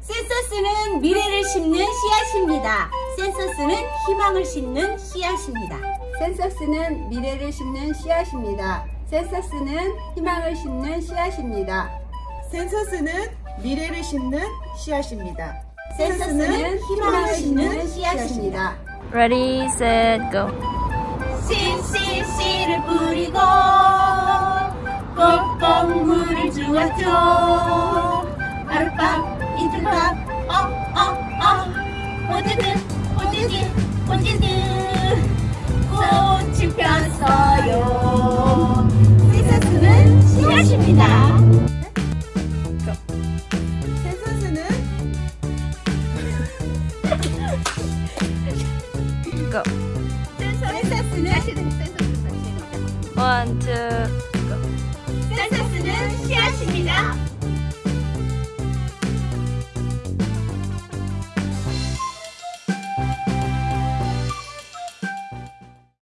센서스는 미래를 심는 씨앗입니다. 센서스는 희망을 심는 씨앗입니다. 센서스는 미래를 심는 씨앗입니다. 센서스는 희망을 심는 씨앗입니다. 센서스는 미래를 심는 씨앗입니다. 센서스는 희망을 심는 씨앗입니다. Ready, set, go. 씨씨씨를 뿌리고 꼭꼭 물을 주었죠. 언제든 언제든 꽃이 폈어요. 세선수는 씨앗입니다. 세선수는 고. 세선수는 원투